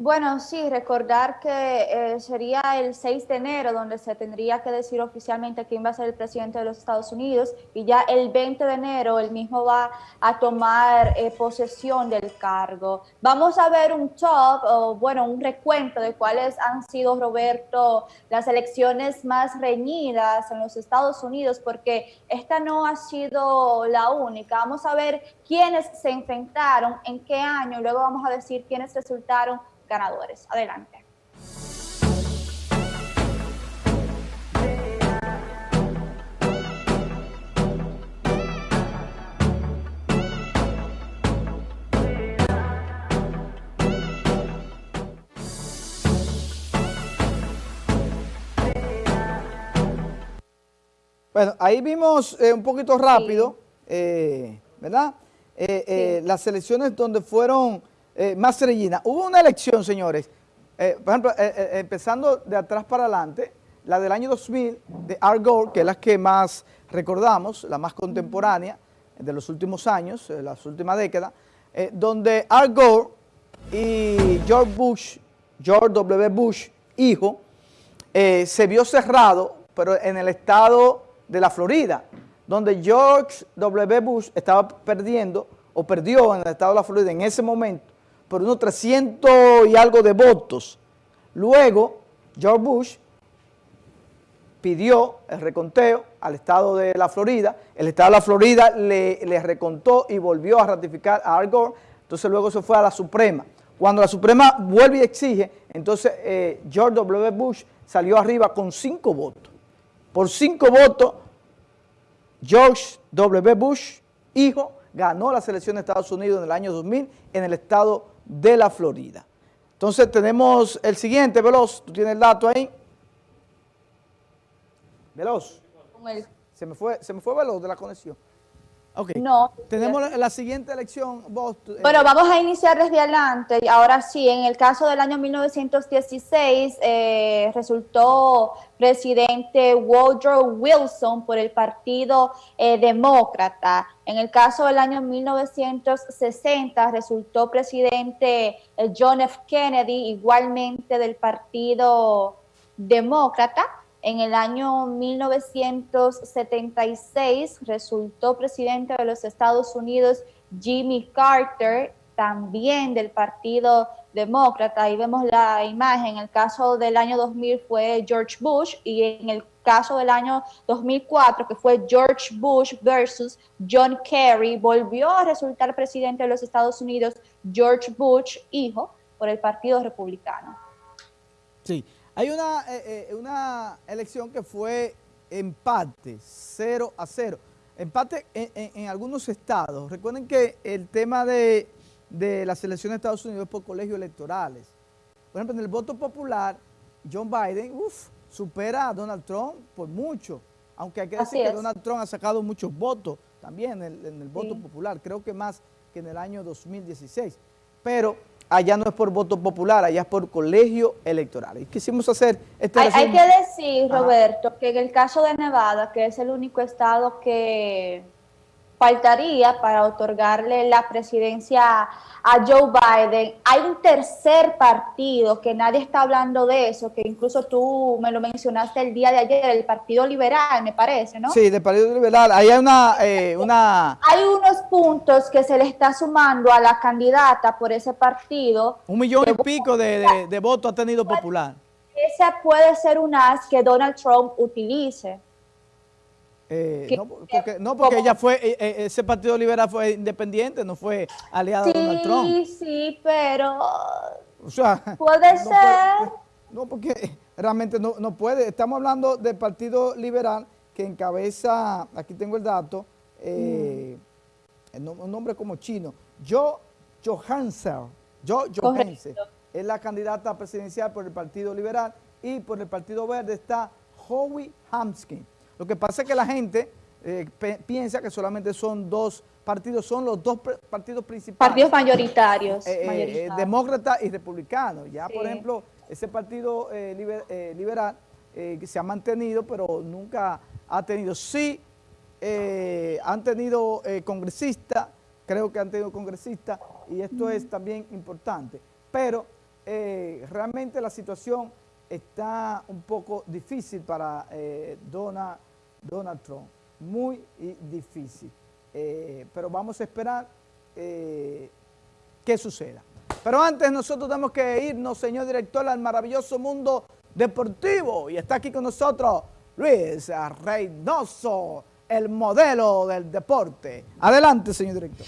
Bueno, sí, recordar que eh, sería el 6 de enero donde se tendría que decir oficialmente quién va a ser el presidente de los Estados Unidos y ya el 20 de enero el mismo va a tomar eh, posesión del cargo. Vamos a ver un top, o bueno, un recuento de cuáles han sido, Roberto, las elecciones más reñidas en los Estados Unidos, porque esta no ha sido la única. Vamos a ver quiénes se enfrentaron, en qué año, luego vamos a decir quiénes resultaron ganadores. Adelante. Bueno, ahí vimos eh, un poquito rápido, eh, ¿verdad? Eh, las elecciones donde fueron eh, más Regina, hubo una elección, señores, eh, por ejemplo, eh, empezando de atrás para adelante, la del año 2000 de Al Gore, que es la que más recordamos, la más contemporánea de los últimos años, las últimas décadas, donde Al Gore y George Bush, George W. Bush, hijo, se vio cerrado, pero en el estado de la Florida, donde George W. Bush estaba perdiendo, o perdió en el estado de la Florida en ese momento, por unos 300 y algo de votos. Luego, George Bush pidió el reconteo al estado de la Florida, el estado de la Florida le, recontó y volvió a ratificar a Al entonces luego se fue a la Suprema. Cuando la Suprema vuelve y exige, entonces eh, George W. Bush salió arriba con cinco votos. Por cinco votos, George W. Bush, hijo, ganó las elecciones de Estados Unidos en el año 2000 en el estado de la Florida. Entonces tenemos el siguiente, Veloz, tú tienes el dato ahí. Veloz. Se me fue, se me fue Veloz de la conexión. Ok. No. Tenemos la, siguiente elección. Vos, eh, bueno, vamos a iniciar desde adelante. Ahora sí, en el caso del año 1916 eh, resultó presidente Woodrow Wilson por el Partido eh, Demócrata. En el caso del año 1960 resultó presidente John F. Kennedy, igualmente del Partido Demócrata. En el año 1976 resultó presidente de los Estados Unidos Jimmy Carter, también del Partido Demócrata. Ahí vemos la imagen. En el caso del año 2000 fue George Bush y en el caso del año 2004, que fue George Bush versus John Kerry, volvió a resultar presidente de los Estados Unidos George Bush, hijo, por el Partido Republicano. Sí. Hay una, eh, eh, una elección que fue empate, 0 a 0. Empate en, algunos estados. Recuerden que el tema de, las elecciones de Estados Unidos es por colegios electorales. Por ejemplo, en el voto popular, John Biden uf, supera a Donald Trump por mucho. Aunque hay que decir que Donald Trump ha sacado muchos votos también en el, voto popular. Creo que más que en el año 2016. Pero allá no es por voto popular, allá es por colegio electoral. Y quisimos hacer este hay, hay que decir, Roberto, que en el caso de Nevada, que es el único estado que faltaría para otorgarle la presidencia a Joe Biden. Hay un tercer partido que nadie está hablando de eso, que incluso tú me lo mencionaste el día de ayer, el Partido Liberal, me parece, ¿no? Sí, del Partido Liberal. Ahí hay una, eh, una... Hay unos puntos que se le está sumando a la candidata por ese partido. Un millón y pico de, de votos ha tenido popular. Esa puede ser un as que Donald Trump utilice. Eh, no, porque, no, porque ella fue, eh, eh, ese Partido Liberal fue independiente, no fue aliado de Donald Trump. Sí, sí, pero puede ser. no, porque realmente no, no, puede. Estamos hablando del Partido Liberal que encabeza, aquí tengo el dato, mm. un nombre como chino, Jo Johansson, Jo Johansson, es la candidata presidencial por el Partido Liberal y por el Partido Verde está Howie Hamskin. Lo que pasa es que la gente eh, piensa que solamente son dos partidos, son los dos partidos principales. Partidos mayoritarios. Eh, eh, demócrata y republicano. Ya, por ejemplo, ese partido liberal se ha mantenido, pero nunca ha tenido. Sí, han tenido congresistas, creo que han tenido congresistas, y esto es también importante. Pero eh, realmente la situación está un poco difícil para eh, Donald, Donald Trump, muy difícil. Eh, pero vamos a esperar eh, qué suceda. Pero antes nosotros tenemos que irnos, señor director, al maravilloso mundo deportivo. Y está aquí con nosotros Luis Reynoso, el modelo del deporte. Adelante, señor director.